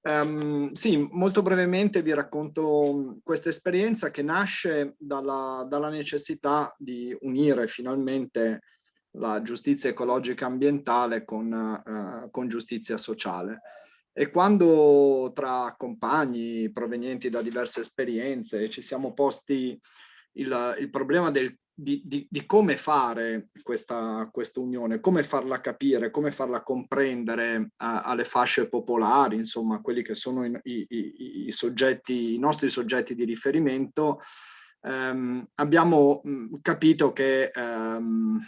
Um, sì, molto brevemente vi racconto questa esperienza che nasce dalla, dalla, necessità di unire finalmente la giustizia ecologica ambientale con, uh, con giustizia sociale. E quando tra compagni provenienti da diverse esperienze ci siamo posti il, il problema del di, di, di, come fare questa, questa, unione, come farla capire, come farla comprendere a, alle fasce popolari, insomma, quelli che sono i, i, i, soggetti, i nostri soggetti di riferimento, ehm, abbiamo capito che ehm,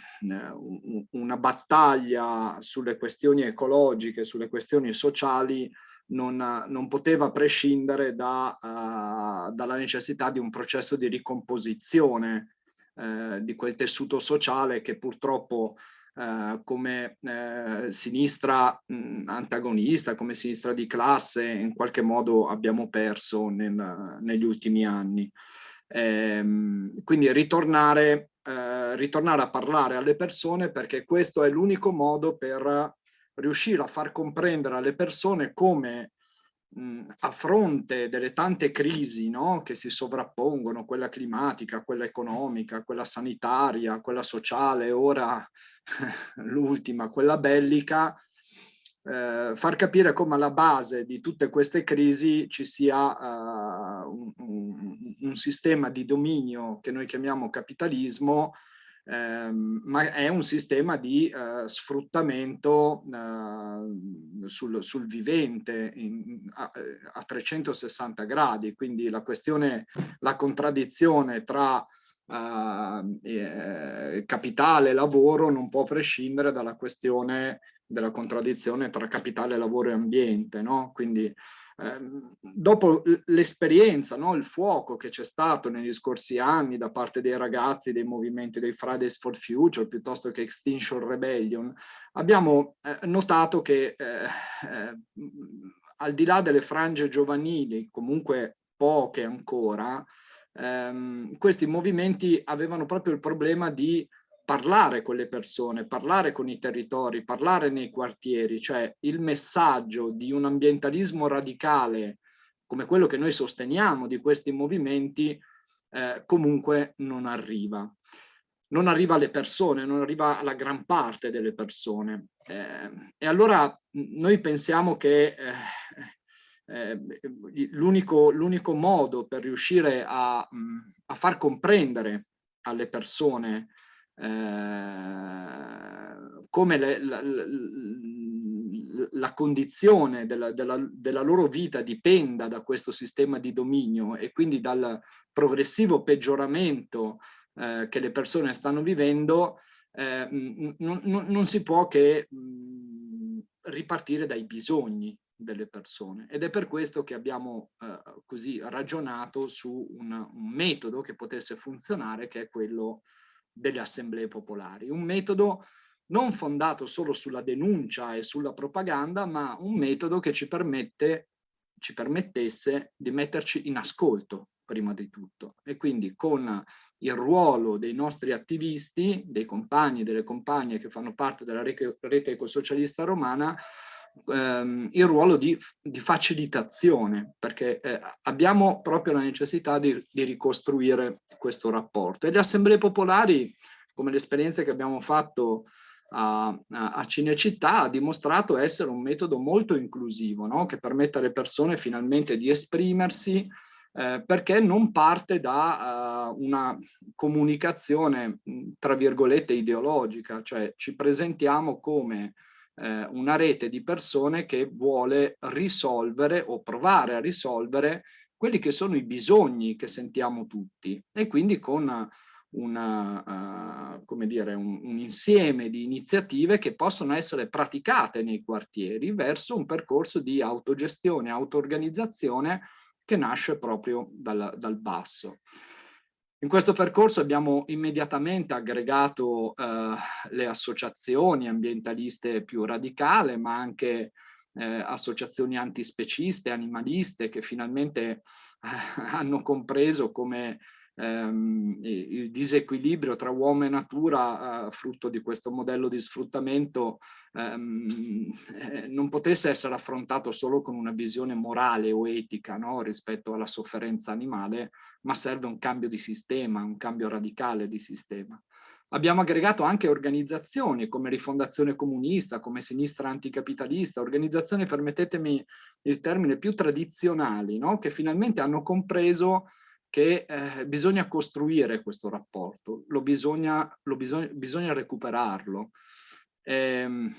una battaglia sulle questioni ecologiche, sulle questioni sociali, non, non poteva prescindere da, uh, dalla necessità di un processo di ricomposizione eh, di quel tessuto sociale che purtroppo eh, come eh, sinistra mh, antagonista, come sinistra di classe, in qualche modo abbiamo perso nel, negli ultimi anni. Ehm, quindi ritornare, eh, ritornare a parlare alle persone perché questo è l'unico modo per riuscire a far comprendere alle persone come a fronte delle tante crisi no, che si sovrappongono, quella climatica, quella economica, quella sanitaria, quella sociale, ora l'ultima, quella bellica, eh, far capire come alla base di tutte queste crisi ci sia uh, un, un, un sistema di dominio che noi chiamiamo capitalismo ehm, ma è un sistema di eh, sfruttamento eh, sul, sul, vivente in, a, a, 360 gradi, quindi la questione, la contraddizione tra Uh, eh, capitale e lavoro non può prescindere dalla questione della contraddizione tra capitale, lavoro e ambiente, no? Quindi dopo l'esperienza, no? il fuoco che c'è stato negli scorsi anni da parte dei ragazzi dei movimenti dei Fridays for Future piuttosto che Extinction Rebellion, abbiamo eh, notato che eh, eh, al di là delle frange giovanili, comunque poche ancora, ehm, questi movimenti avevano proprio il problema di parlare con le persone, parlare con i territori, parlare nei quartieri, cioè il messaggio di un ambientalismo radicale come quello che noi sosteniamo di questi movimenti eh, comunque non arriva. Non arriva alle persone, non arriva alla gran parte delle persone. Eh, e allora noi pensiamo che eh, eh l'unico modo per riuscire a, a far comprendere alle persone eh, come le, la, la, la, condizione della, della, della, loro vita dipenda da questo sistema di dominio e quindi dal progressivo peggioramento eh, che le persone stanno vivendo, eh, non, si può che mh, ripartire dai bisogni delle persone. Ed è per questo che abbiamo eh, così ragionato su un, un, metodo che potesse funzionare che è quello delle assemblee popolari. Un metodo non fondato solo sulla denuncia e sulla propaganda, ma un metodo che ci, permette, ci permettesse di metterci in ascolto prima di tutto e quindi con il ruolo dei nostri attivisti, dei compagni e delle compagne che fanno parte della rete, ecosocialista romana, ehm, il ruolo di, di facilitazione, perché eh, abbiamo proprio la necessità di, di, ricostruire questo rapporto. E le assemblee popolari, come l'esperienza che abbiamo fatto a, a, a Cinecittà, ha dimostrato essere un metodo molto inclusivo, no? che permette alle persone finalmente di esprimersi, eh, perché non parte da uh, una comunicazione, tra virgolette, ideologica, cioè ci presentiamo come eh, una rete di persone che vuole risolvere o provare a risolvere quelli che sono i bisogni che sentiamo tutti e quindi con una, uh, come dire, un, un, insieme di iniziative che possono essere praticate nei quartieri verso un percorso di autogestione, auto-organizzazione che nasce proprio dal, dal basso. In questo percorso abbiamo immediatamente aggregato eh, le associazioni ambientaliste più radicale, ma anche eh, associazioni antispeciste, animaliste, che finalmente eh, hanno compreso come ehm, il disequilibrio tra uomo e natura, eh, frutto di questo modello di sfruttamento, ehm, eh, non potesse essere affrontato solo con una visione morale o etica no? rispetto alla sofferenza animale, ma serve un cambio di sistema, un cambio radicale di sistema. Abbiamo aggregato anche organizzazioni come Rifondazione Comunista, come Sinistra Anticapitalista, organizzazioni, permettetemi il termine, più tradizionali, no? che finalmente hanno compreso che eh, bisogna costruire questo rapporto, lo bisogna, lo bisogna, bisogna recuperarlo. E, ehm,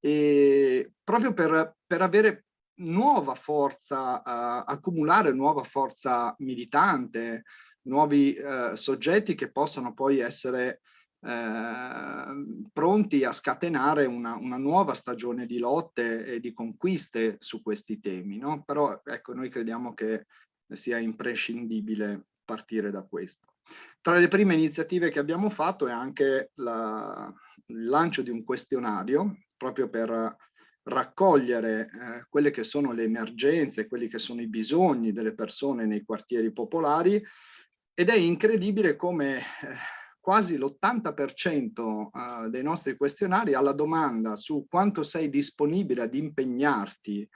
e proprio per, per, avere nuova forza, uh, accumulare nuova forza militante, nuovi eh, soggetti che possano poi essere eh, pronti a scatenare una, una, nuova stagione di lotte e di conquiste su questi temi. No? Però ecco, noi crediamo che sia imprescindibile partire da questo. Tra le prime iniziative che abbiamo fatto è anche la, il lancio di un questionario proprio per raccogliere eh, quelle che sono le emergenze, quelli che sono i bisogni delle persone nei quartieri popolari ed è incredibile come eh, quasi l'80% eh, dei nostri questionari alla domanda su quanto sei disponibile ad impegnarti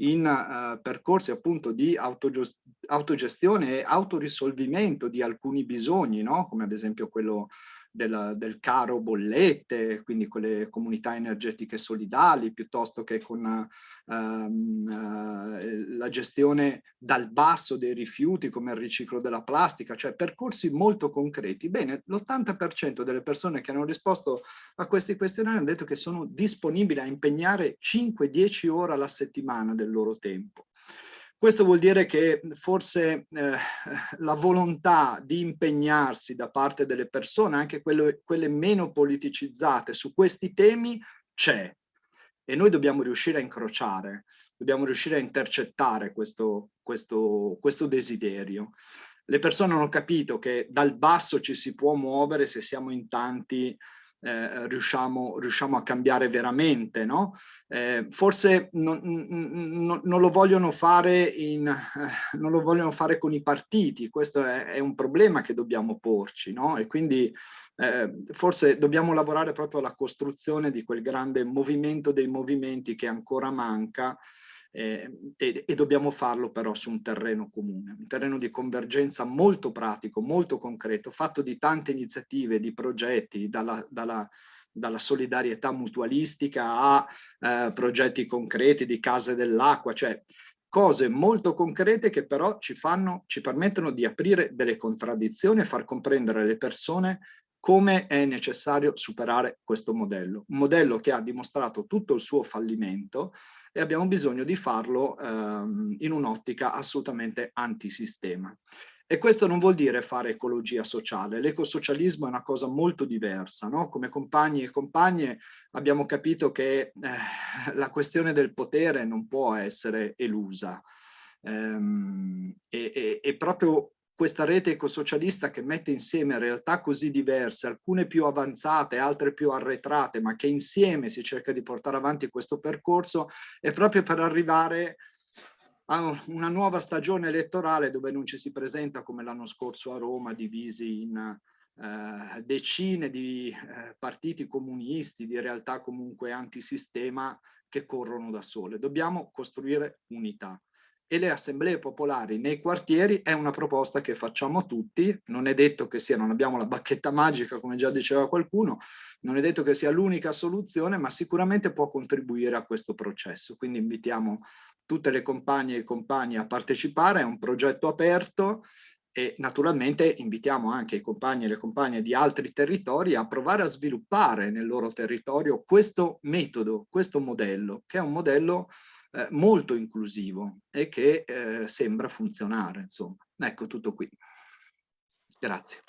in uh, percorsi appunto di autogestione e autorisolvimento di alcuni bisogni, no? come ad esempio quello del, del, caro bollette, quindi con le comunità energetiche solidali, piuttosto che con um, uh, la gestione dal basso dei rifiuti come il riciclo della plastica, cioè percorsi molto concreti. Bene, l'80% delle persone che hanno risposto a questi questionari hanno detto che sono disponibili a impegnare 5-10 ore alla settimana del loro tempo. Questo vuol dire che forse eh, la volontà di impegnarsi da parte delle persone, anche quelle, quelle meno politicizzate, su questi temi c'è e noi dobbiamo riuscire a incrociare, dobbiamo riuscire a intercettare questo, questo, questo desiderio. Le persone hanno capito che dal basso ci si può muovere se siamo in tanti eh, riusciamo, riusciamo, a cambiare veramente, no? Eh, forse non, non, non, lo vogliono fare in, eh, non lo vogliono fare con i partiti, questo è, è un problema che dobbiamo porci, no? E quindi eh, forse dobbiamo lavorare proprio alla costruzione di quel grande movimento dei movimenti che ancora manca eh, e, e, dobbiamo farlo però su un terreno comune, un terreno di convergenza molto pratico, molto concreto, fatto di tante iniziative, di progetti, dalla, dalla, dalla solidarietà mutualistica a eh, progetti concreti di case dell'acqua, cioè cose molto concrete che però ci, fanno, ci permettono di aprire delle contraddizioni e far comprendere alle persone come è necessario superare questo modello. Un modello che ha dimostrato tutto il suo fallimento, e abbiamo bisogno di farlo ehm, in un'ottica assolutamente antisistema. E questo non vuol dire fare ecologia sociale, l'ecosocialismo è una cosa molto diversa, no? come compagni e compagne abbiamo capito che eh, la questione del potere non può essere elusa ehm, e, e, e proprio questa rete ecosocialista che mette insieme realtà così diverse, alcune più avanzate, altre più arretrate, ma che insieme si cerca di portare avanti questo percorso, è proprio per arrivare a una nuova stagione elettorale dove non ci si presenta come l'anno scorso a Roma, divisi in eh, decine di eh, partiti comunisti, di realtà comunque antisistema che corrono da sole. Dobbiamo costruire unità e le assemblee popolari nei quartieri è una proposta che facciamo tutti, non è detto che sia, non abbiamo la bacchetta magica come già diceva qualcuno, non è detto che sia l'unica soluzione, ma sicuramente può contribuire a questo processo. Quindi invitiamo tutte le compagne e i compagni a partecipare, è un progetto aperto e naturalmente invitiamo anche i compagni e le compagne di altri territori a provare a sviluppare nel loro territorio questo metodo, questo modello, che è un modello eh, molto inclusivo e che eh, sembra funzionare. Insomma. Ecco tutto qui. Grazie.